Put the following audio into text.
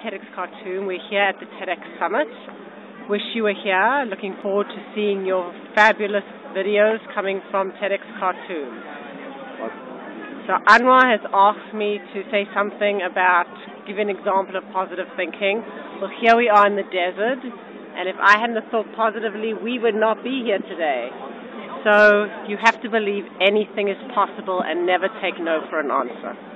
TEDx Khartoum. We're here at the TEDx Summit. Wish you were here. Looking forward to seeing your fabulous videos coming from TEDx Khartoum. So Anwar has asked me to say something about, give an example of positive thinking. Well, here we are in the desert, and if I hadn't thought positively, we would not be here today. So you have to believe anything is possible and never take no for an answer.